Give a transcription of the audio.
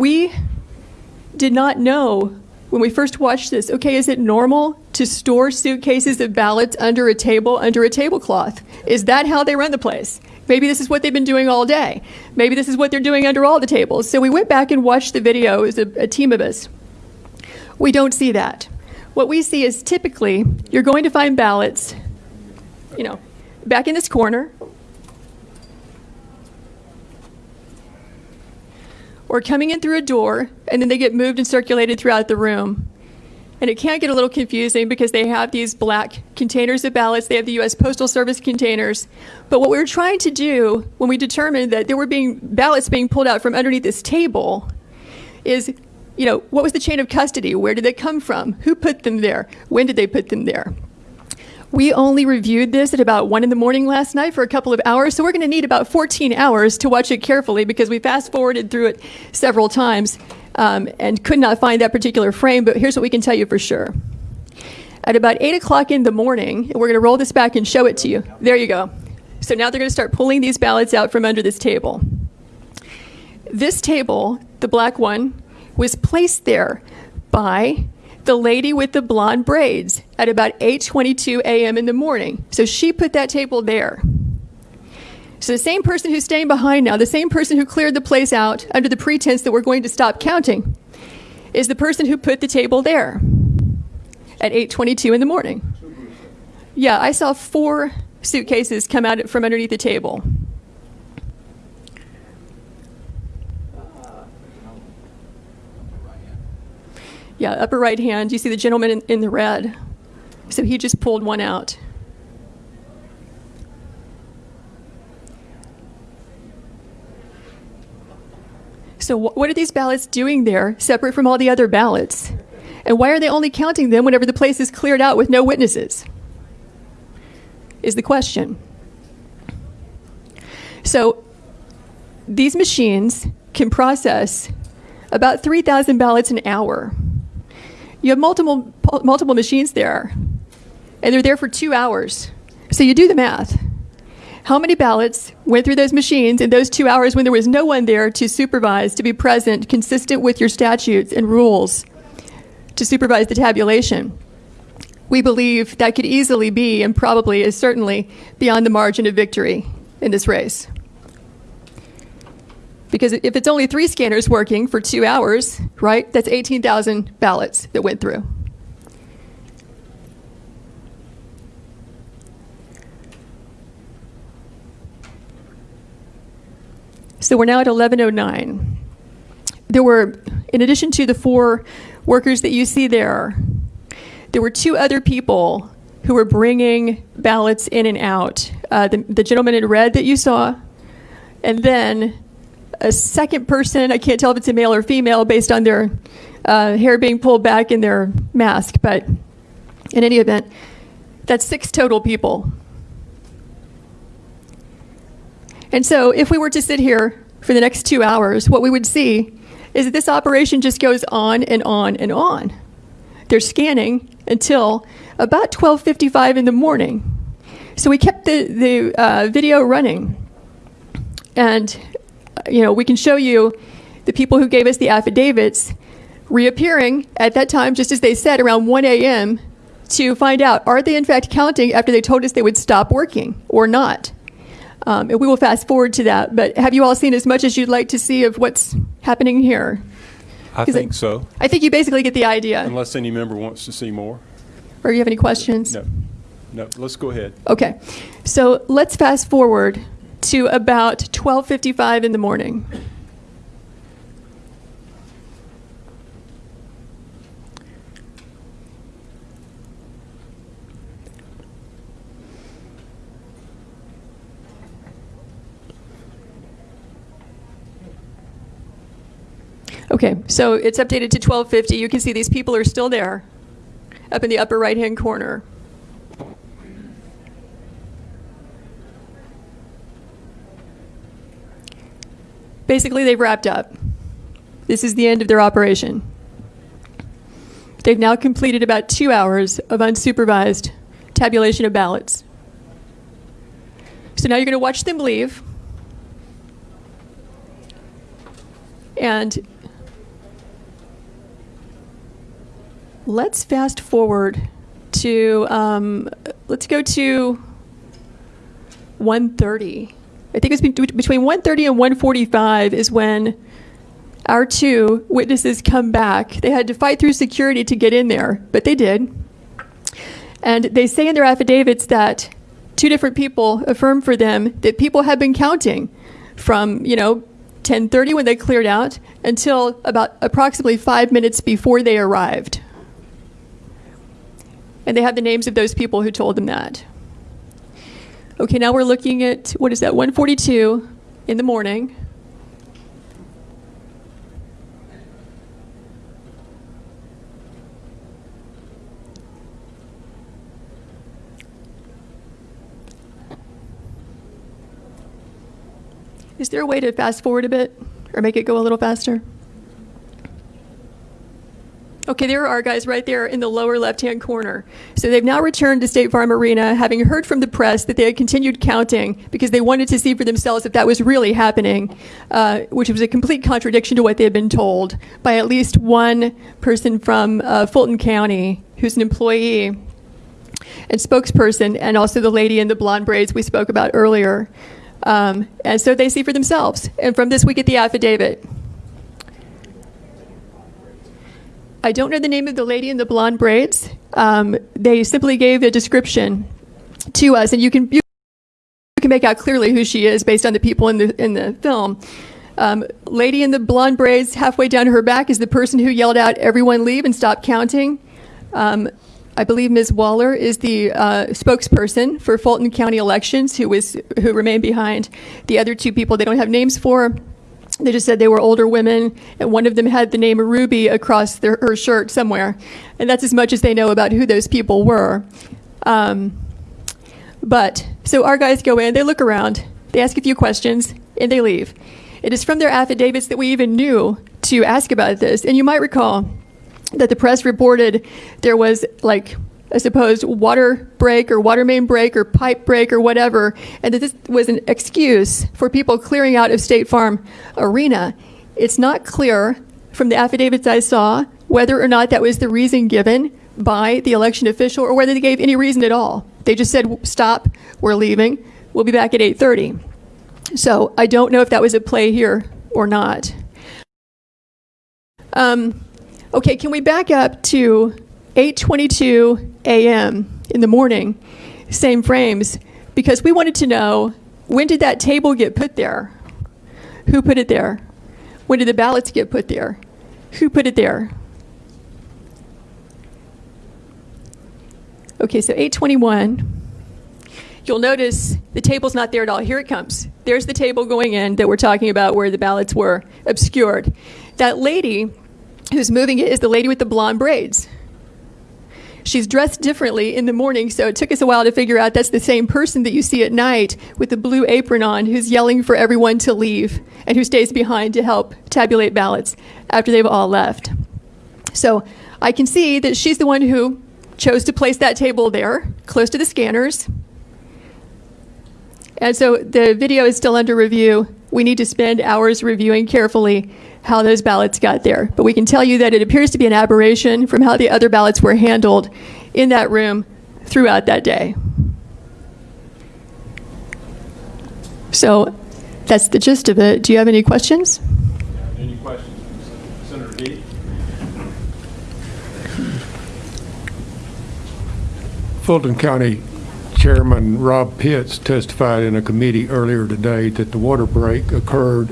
We did not know when we first watched this, okay, is it normal to store suitcases of ballots under a table, under a tablecloth? Is that how they run the place? Maybe this is what they've been doing all day. Maybe this is what they're doing under all the tables. So we went back and watched the video as a, a team of us. We don't see that. What we see is typically you're going to find ballots, you know, back in this corner, or coming in through a door, and then they get moved and circulated throughout the room. And it can get a little confusing because they have these black containers of ballots. They have the U.S. Postal Service containers. But what we were trying to do when we determined that there were being ballots being pulled out from underneath this table is, you know, what was the chain of custody? Where did they come from? Who put them there? When did they put them there? We only reviewed this at about 1 in the morning last night for a couple of hours, so we're going to need about 14 hours to watch it carefully because we fast forwarded through it several times um, and could not find that particular frame, but here's what we can tell you for sure. At about 8 o'clock in the morning, we're going to roll this back and show it to you. There you go. So now they're going to start pulling these ballots out from under this table. This table, the black one, was placed there by the lady with the blonde braids at about 8:22 a.m. in the morning. So she put that table there. So the same person who's staying behind now, the same person who cleared the place out under the pretense that we're going to stop counting, is the person who put the table there at 8:22 in the morning. Yeah, I saw four suitcases come out from underneath the table. Yeah, upper right hand, you see the gentleman in, in the red. So he just pulled one out. So, what are these ballots doing there, separate from all the other ballots? And why are they only counting them whenever the place is cleared out with no witnesses? Is the question. So, these machines can process about 3,000 ballots an hour. You have multiple, multiple machines there, and they're there for two hours. So you do the math. How many ballots went through those machines in those two hours when there was no one there to supervise, to be present, consistent with your statutes and rules, to supervise the tabulation? We believe that could easily be, and probably is certainly, beyond the margin of victory in this race. Because if it's only three scanners working for two hours, right, that's 18,000 ballots that went through. So we're now at 1109. There were, in addition to the four workers that you see there, there were two other people who were bringing ballots in and out. Uh, the, the gentleman in red that you saw, and then a second person. I can't tell if it's a male or female based on their uh, hair being pulled back in their mask, but in any event, that's six total people. And so, if we were to sit here for the next two hours, what we would see is that this operation just goes on and on and on. They're scanning until about 12:55 in the morning. So we kept the the uh, video running, and you know, we can show you the people who gave us the affidavits reappearing at that time, just as they said, around 1 a.m. to find out are they in fact counting after they told us they would stop working or not. Um, and we will fast forward to that. But have you all seen as much as you'd like to see of what's happening here? I think so, I think you basically get the idea. unless any member wants to see more. Or you have any questions? No, no, let's go ahead. Okay. So let's fast forward to about 12:55 in the morning. Okay, so it's updated to 1250. You can see these people are still there up in the upper right-hand corner. Basically, they've wrapped up. This is the end of their operation. They've now completed about two hours of unsupervised tabulation of ballots. So now you're going to watch them leave. And let's fast forward to, um, let's go to 130. I think it's be- between 1:30 and 1:45 is when our two witnesses come back. They had to fight through security to get in there, but they did. And they say in their affidavits that two different people affirm for them that people had been counting from, you know, 10:30 when they cleared out until about approximately 5 minutes before they arrived. And they have the names of those people who told them that. Okay, now we're looking at what is that? 142 in the morning. Is there a way to fast forward a bit or make it go a little faster? Okay, there are guys right there in the lower left-hand corner. So they've now returned to State Farm Arena, having heard from the press that they had continued counting because they wanted to see for themselves if that was really happening, uh, which was a complete contradiction to what they had been told by at least one person from uh, Fulton County who's an employee and spokesperson, and also the lady in the blonde braids we spoke about earlier. Um, and so they see for themselves. And from this, we get the affidavit. I don't know the name of the lady in the blonde braids. Um, they simply gave a description to us, and you can you can make out clearly who she is based on the people in the in the film. Um, lady in the blonde braids, halfway down her back, is the person who yelled out, "Everyone leave and stop counting." Um, I believe Ms. Waller is the uh, spokesperson for Fulton County elections, who was who remained behind. The other two people they don't have names for. They just said they were older women, and one of them had the name Ruby across their, her shirt somewhere, and that's as much as they know about who those people were. Um, but so our guys go in, they look around, they ask a few questions, and they leave. It is from their affidavits that we even knew to ask about this, and you might recall that the press reported there was like a supposed water break or water main break or pipe break or whatever, and that this was an excuse for people clearing out of State Farm Arena. It's not clear from the affidavits I saw whether or not that was the reason given by the election official or whether they gave any reason at all. They just said, "Stop, we're leaving. We'll be back at 8:30." So I don't know if that was a play here or not. Um, Okay, can we back up to 8:22 a.m. in the morning, same frames, because we wanted to know when did that table get put there? Who put it there? When did the ballots get put there? Who put it there? Okay, so 821. You'll notice the table's not there at all. Here it comes. There's the table going in that we're talking about where the ballots were obscured. That lady who's moving it is the lady with the blonde braids. She's dressed differently in the morning, so it took us a while to figure out that's the same person that you see at night with the blue apron on who's yelling for everyone to leave and who stays behind to help tabulate ballots after they've all left. So I can see that she's the one who chose to place that table there, close to the scanners. And so the video is still under review. We need to spend hours reviewing carefully how those ballots got there. But we can tell you that it appears to be an aberration from how the other ballots were handled in that room throughout that day. So that's the gist of it. Do you have any questions? Any questions, Senator D. Fulton County Chairman Robb Pitts testified in a committee earlier today that the water break occurred